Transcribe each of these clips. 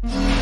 Reaching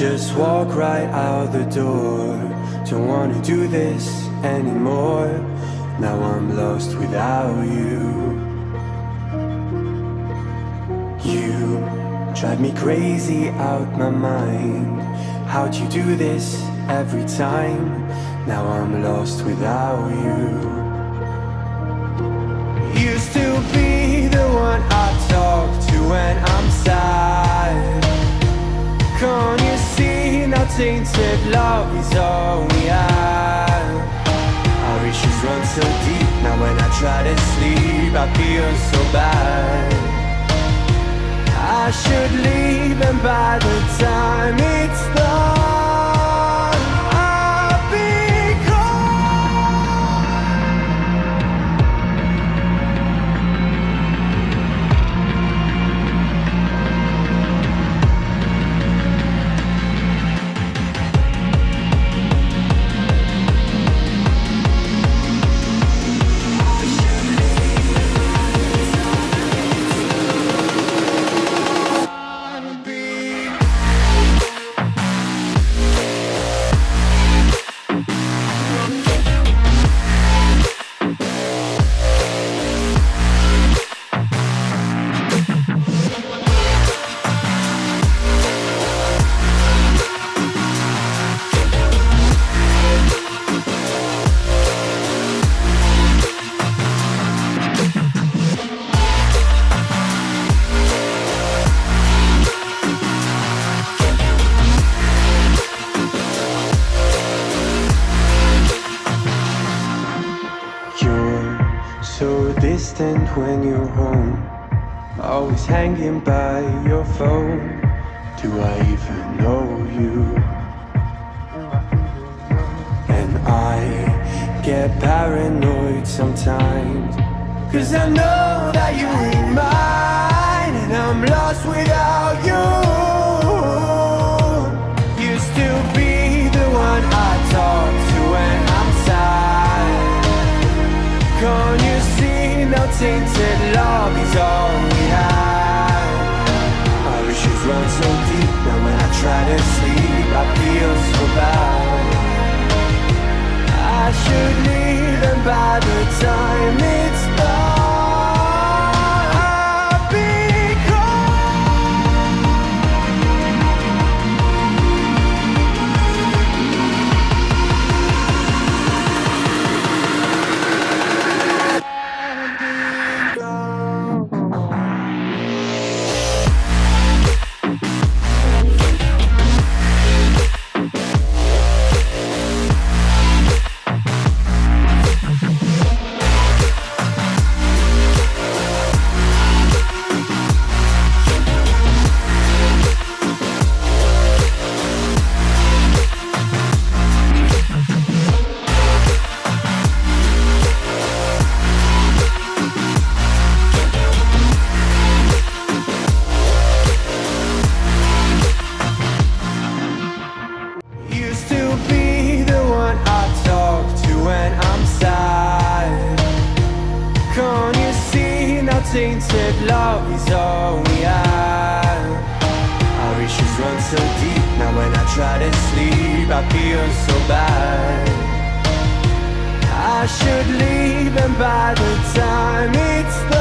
Just walk right out the door. Don't wanna do this anymore. Now I'm lost without you. You drive me crazy out my mind. How'd you do this every time? Now I'm lost without you. all we are Our issues run so deep Now when I try to sleep I feel so bad. I should leave and by the time it's done. Always hanging by your phone. Do I even know you? And I get paranoid sometimes. Cause I know that you ain't mine. And I'm lost without you. Used to be the one I talk to when I'm sad. Can't you see no tainted love is all try to sleep I feel so bad. I should leave and by the time it's tainted love is all we have? Our issues run so deep now when I try to sleep I feel so bad. I should leave and by the time it's done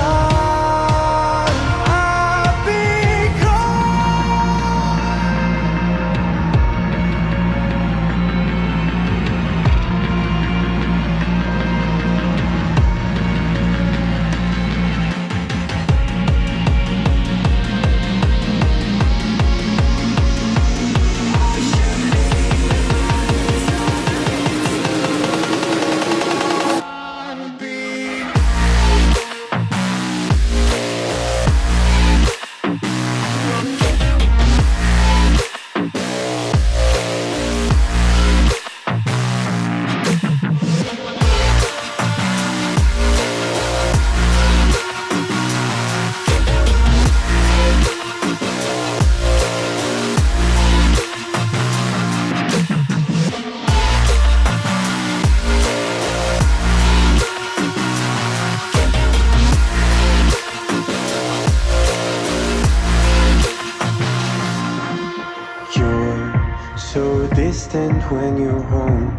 distant when you're home.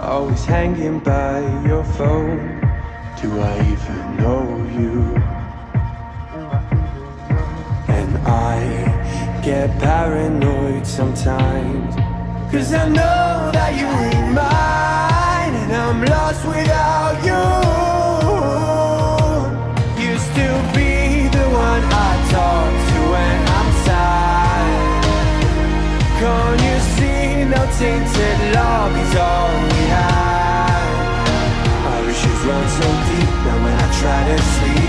Always hanging by your phone. Do I even know you? And I get paranoid sometimes. Cause I know that you ain't mine. And I'm lost without you. Used to be the one I talk to when I'm sad. You tainted is all we have. Our issues run so deep that when I try to sleep